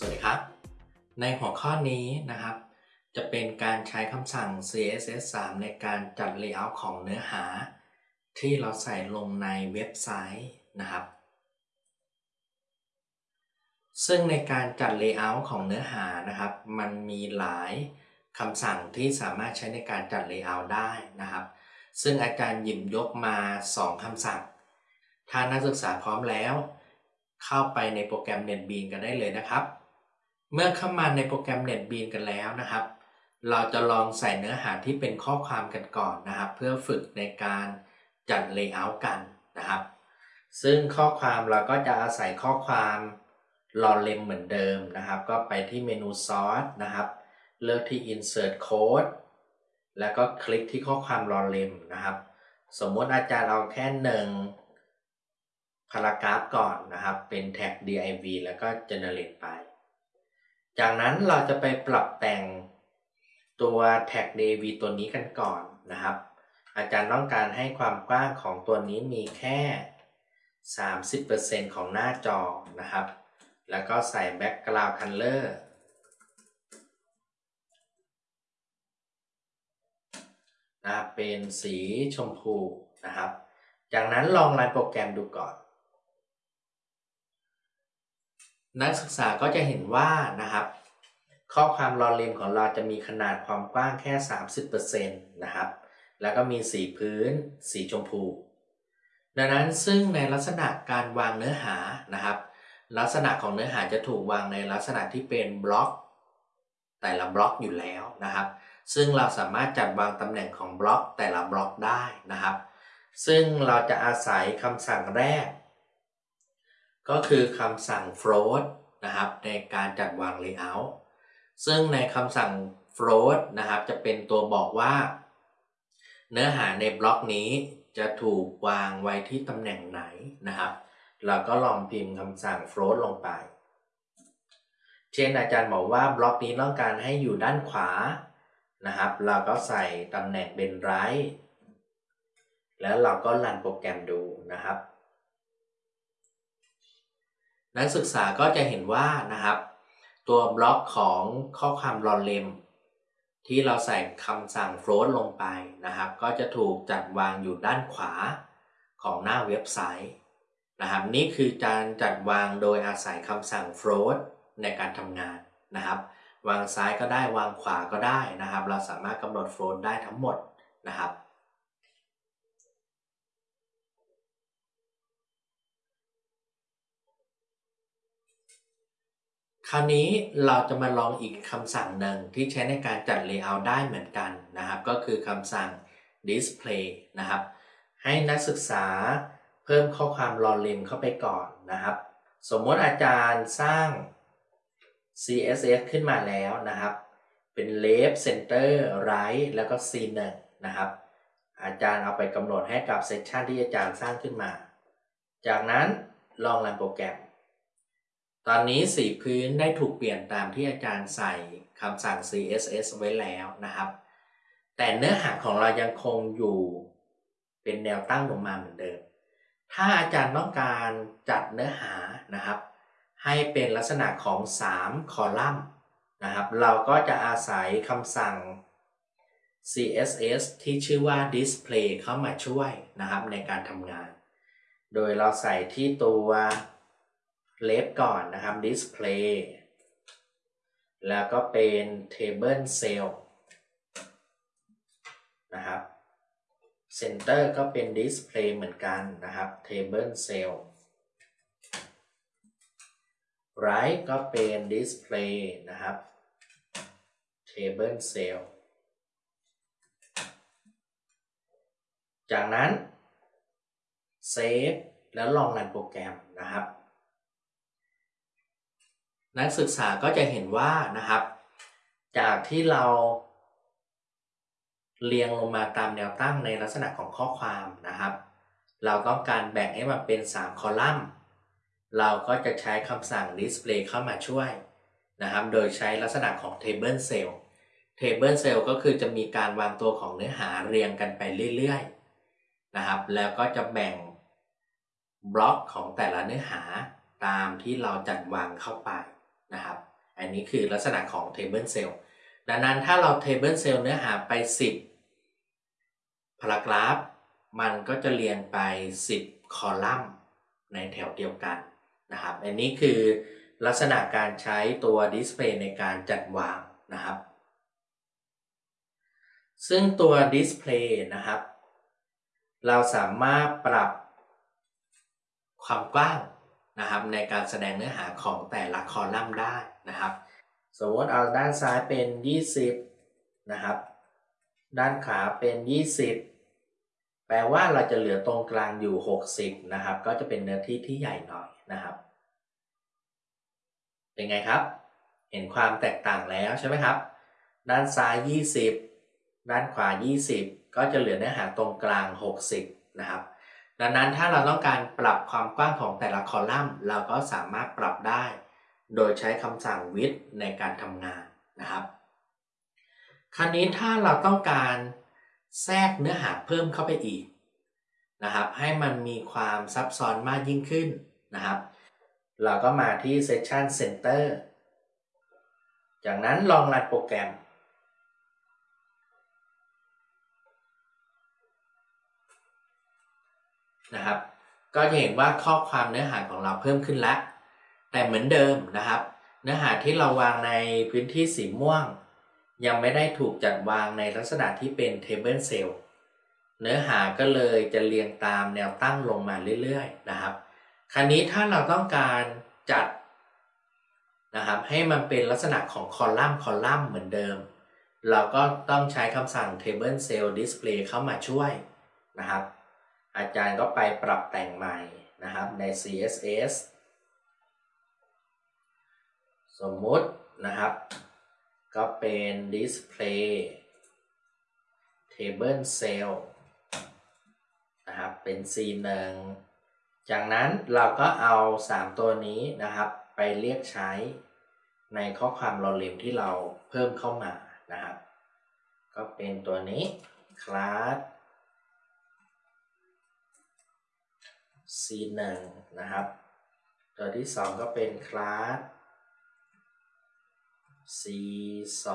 สวัสดีครับ ในหัวข้อนี้นะครับ จะเป็นการใช้คำสั่ง CSS 3ในการจัด Layout ของเนื้อหา ที่เราใส่ลงในเว็บไซต์นะครับ ซึ่งในการจัด Layout ของเนื้อหานะครับ มันมีหลายคำสั่งที่สามารถใช้ในการจัด Layout ได้นะครับ ซึ่งอาจารย์หยิบยกมา 2 คำสั่ง ถ้านักศึกษาพร้อมแล้วเข้าไปในโปรแกรม NetBeans กันได้เลยนะครับ เมื่อเข้ามาในโปรแกรม NetBeans กันแล้วนะครับ เราจะลองใส่เนื้อหาที่เป็นข้อความกันก่อนนะครับ เพื่อฝึกในการจัด Layout กันนะครับ ซึ่งข้อความเราก็จะอาศัยข้อความรอเลมเหมือนเดิมนะครับ ก็ไปที่เมนู Source นะครับ เลือกที่ Insert Code แล้วก็คลิกที่ข้อความรอเลมนะครับ สมมติอาจารย์เอาแค่หนึ่งพารากราฟก่อนนะครับ เป็นแท็ก div แล้วก็ generate ไป จากนั้นเราจะไปปรับแต่งตัวแท็ก DV ตัวนี้กันก่อนนะครับ อาจารย์ต้องการให้ความกว้างของตัวนี้มีแค่ 30%ของหน้าจอนะครับ แล้วก็ใส่ background color นะเป็นสีชมพูนะครับ จากนั้นลองรันโปรแกรมดูก่อน นักศึกษาก็จะเห็นว่านะครับ ข้อความรอเลมของเราจะมีขนาดความกว้างแค่ 30%นะครับ แล้วก็มีสีพื้น สีชมพู ดังนั้นซึ่งในลักษณะการวางเนื้อหานะครับ ลักษณะของเนื้อหาจะถูกวางในลักษณะที่เป็นบล็อก แต่ละบล็อกอยู่แล้วนะครับ ซึ่งเราสามารถจัดวางตำแหน่งของบล็อกแต่ละบล็อกได้นะครับ ซึ่งเราจะอาศัยคำสั่งแรก ก็คือคำสั่ง float นะครับในการจัดวาง layout ซึ่งในคำสั่ง float นะครับจะเป็นตัวบอกว่า เนื้อหาในบล็อกนี้จะถูกวางไว้ที่ตำแหน่งไหนนะครับ เราก็ลองพิมพ์คำสั่ง float ลงไป เช่นอาจารย์บอกว่าบล็อกนี้ต้องการให้อยู่ด้านขวานะครับ เราก็ใส่ตำแหน่งเป็น right แล้วเราก็รันโปรแกรมดูนะครับ นักศึกษาก็จะเห็นว่านะครับ ตัวบล็อกของข้อความรอเลมที่เราใส่คำสั่ง float ลงไปนะครับ ก็จะถูกจัดวางอยู่ด้านขวาของหน้าเว็บไซต์นะครับ นี่คือการจัดวางโดยอาศัยคำสั่ง float ในการทำงานนะครับ วางซ้ายก็ได้วางขวาก็ได้นะครับ เราสามารถกำหนด float ได้ทั้งหมดนะครับ คราวนี้เราจะมาลองอีกคำสั่งหนึ่งที่ใช้ในการจัด layout ได้เหมือนกันนะครับ ก็คือคำสั่ง display นะครับ ให้นักศึกษาเพิ่มข้อความรอเลมเข้าไปก่อนนะครับ สมมติอาจารย์สร้าง CSS ขึ้นมาแล้วนะครับ เป็น left center right แล้วก็ C1 นะครับ อาจารย์เอาไปกำหนดให้กับเซสชันที่อาจารย์สร้างขึ้นมา จากนั้นลองรันโปรแกรม ตอนนี้สีพื้นได้ถูกเปลี่ยนตามที่อาจารย์ใส่คำสั่ง CSS ไว้แล้วนะครับ แต่เนื้อหาของเรายังคงอยู่เป็นแนวตั้งลงมาเหมือนเดิม ถ้าอาจารย์ต้องการจัดเนื้อหานะครับ ให้เป็นลักษณะของ 3 คอลัมน์นะครับ เราก็จะอาศัยคำสั่ง CSS ที่ชื่อว่า display เข้ามาช่วยนะครับในการทำงาน โดยเราใส่ที่ตัว เลฟก่อนนะครับ display แล้วก็เป็น table cell นะครับ center ก็เป็น display เหมือนกันนะครับ table cell right ก็เป็น display นะครับ table cell จากนั้น save แล้วลองรันโปรแกรมนะครับ นักศึกษาก็จะเห็นว่านะครับ จากที่เรา เรียงลงมาตามแนวตั้งในลักษณะของข้อความนะครับ เราต้องการแบ่งให้มันเป็น 3 คอลัมน์ เราก็จะใช้คำสั่ง display เข้ามาช่วยนะครับ โดยใช้ลักษณะของ table cell table cell ก็คือจะมีการวางตัวของเนื้อหาเรียงกันไปเรื่อยๆนะครับ แล้วก็จะแบ่งบล็อกของแต่ละเนื้อหาตามที่เราจัดวางเข้าไป นะครับ อันนี้คือลักษณะของ table cell ดังนั้นถ้าเรา table cell เนื้อหาไป 10 พารากราฟ มันก็จะเรียงไป 10 คอลัมน์ในแถวเดียวกันนะครับ อันนี้คือลักษณะการใช้ตัวดิสเพลย์ในการจัดวางนะครับ ซึ่งตัวดิสเพลย์นะครับ เราสามารถปรับความกว้าง นะครับในการแสดงเนื้อหาของแต่ละคอลัมน์ได้นะครับ สมมติเอาด้านซ้ายเป็น 20 นะครับ ด้านขวาเป็น 20 แปลว่าเราจะเหลือตรงกลางอยู่ 60 นะครับ ก็จะเป็นเนื้อที่ที่ใหญ่หน่อยนะครับ เป็นไงครับ เห็นความแตกต่างแล้วใช่ไหมครับ ด้านซ้าย 20 ด้านขวา 20 ก็จะเหลือเนื้อหาตรงกลาง 60 นะครับ ดังนั้นถ้าเราต้องการปรับความกว้างของแต่ละคอลัมน์ เราก็สามารถปรับได้ โดยใช้คำสั่ง width ในการทำงานนะครับ คราวนี้ถ้าเราต้องการแทรกเนื้อหาเพิ่มเข้าไปอีกนะครับ ให้มันมีความซับซ้อนมากยิ่งขึ้นนะครับ เราก็มาที่ Session Center จากนั้นลองรันโปรแกรม นะครับ ก็จะเห็นว่าข้อความเนื้อหาของเราเพิ่มขึ้นแล้ว แต่เหมือนเดิมนะครับ เนื้อหาที่เราวางในพื้นที่สีม่วง ยังไม่ได้ถูกจัดวางในลักษณะที่เป็น table cell เนื้อหาก็เลยจะเรียงตามแนวตั้งลงมาเรื่อยๆนะครับ คราวนี้ถ้าเราต้องการจัดนะครับให้มันเป็นลักษณะของคอลัมน์คอลัมน์เหมือนเดิม เราก็ต้องใช้คำสั่ง table cell display เข้ามาช่วยนะครับ อาจารย์ก็ไปปรับแต่งใหม่นะครับใน CSS สมมุตินะครับ ก็เป็น display table cell นะครับเป็น C1 จากนั้นเราก็เอา 3 ตัวนี้นะครับไปเรียกใช้ในข้อความราเลมที่เราเพิ่มเข้ามานะครับ ก็เป็นตัวนี้ class C1 นะครับ ตัวที่ 2 ก็เป็น class C2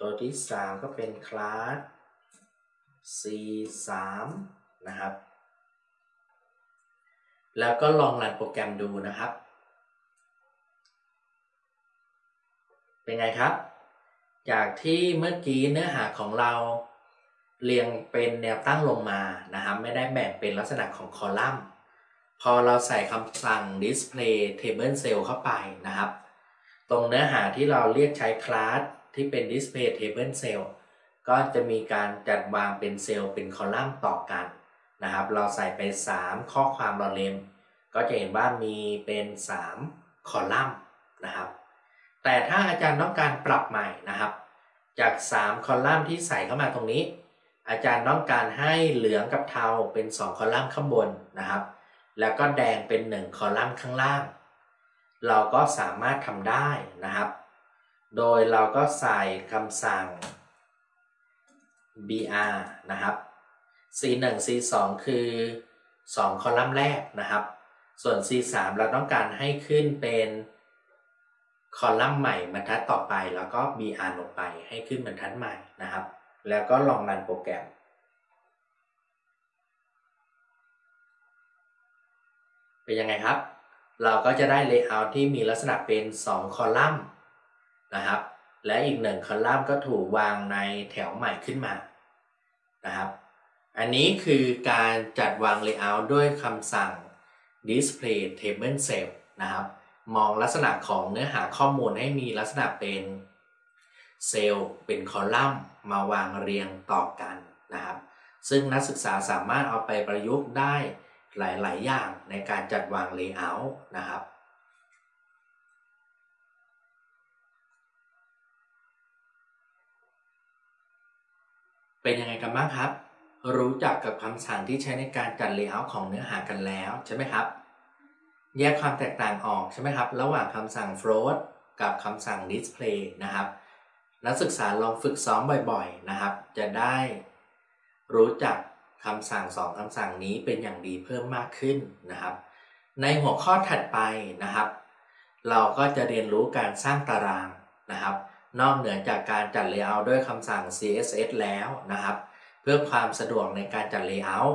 ตัวที่ 3 ก็เป็น class C3 นะครับ แล้วก็ลองรันโปรแกรมดูนะครับ เป็นไงครับ จากที่เมื่อกี้เนื้อหาของเรา เรียงเป็นแนวตั้งลงมานะครับไม่ได้แบ่งเป็นลักษณะของคอลัมน์ พอเราใส่คำสั่ง display table cell เข้าไปนะครับ ตรงเนื้อหาที่เราเรียกใช้คลาสที่เป็น display table cell ก็จะมีการจัดวางเป็นเซลล์เป็นคอลัมน์ต่อกันนะครับ เราใส่ไป 3 ข้อความเราเลมก็จะเห็นว่ามีเป็น 3 คอลัมน์นะครับ แต่ถ้าอาจารย์ต้องการปรับใหม่นะครับ จาก 3 คอลัมน์ที่ใส่เข้ามาตรงนี้ อาจารย์ต้องการให้เหลืองกับเทาเป็น 2 คอลัมน์ข้างบนนะครับ แล้วก็แดงเป็น 1 คอลัมน์ข้างล่าง เราก็สามารถทำได้นะครับ โดยเราก็ใส่คำสั่ง br นะครับ c1 c2 คือ 2 คอลัมน์แรกนะครับ ส่วน c3 เราต้องการให้ขึ้นเป็นคอลัมน์ใหม่บรรทัดต่อไป แล้วก็ br ลงไปให้ขึ้นบรรทัดใหม่นะครับ แล้วก็ลองรันโปรแกรม เป็นยังไงครับ เราก็จะได้ layout ที่มีลักษณะเป็น 2 คอลัมน์นะครับ และอีกหนึ่งคอลัมน์ก็ถูกวางในแถวใหม่ขึ้นมานะครับ อันนี้คือการจัดวาง layout ด้วยคำสั่ง display table cell นะครับ มองลักษณะของเนื้อหาข้อมูลให้มีลักษณะเป็นเซลล์เป็นคอลัมน์ มาวางเรียงต่อกันนะครับ ซึ่งนักศึกษาสามารถเอาไปประยุกต์ได้หลาย ๆ อย่างในการจัดวาง layout นะครับเป็นยังไงกันบ้างครับ รู้จักกับคำสั่งที่ใช้ในการจัด layout ของเนื้อหากันแล้วใช่ไหมครับ แยกความแตกต่างออกใช่ไหมครับ ระหว่างคำสั่ง float กับคำสั่ง display นะครับ นักศึกษาลองฝึกซ้อมบ่อยๆนะครับ จะได้รู้จักคำสั่งสองคำสั่งนี้เป็นอย่างดีเพิ่มมากขึ้นนะครับ ในหัวข้อถัดไปนะครับ เราก็จะเรียนรู้การสร้างตารางนะครับ นอกเหนือจากการจัด Layout ด้วยคำสั่ง CSS แล้วนะครับ เพื่อความสะดวกในการจัด Layout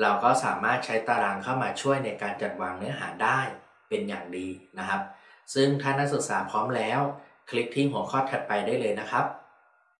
เราก็สามารถใช้ตารางเข้ามาช่วยในการจัดวางเนื้อหาได้เป็นอย่างดีนะครับ ซึ่งถ้านักศึกษาพร้อมแล้ว คลิกที่หัวข้อถัดไปได้เลยนะครับ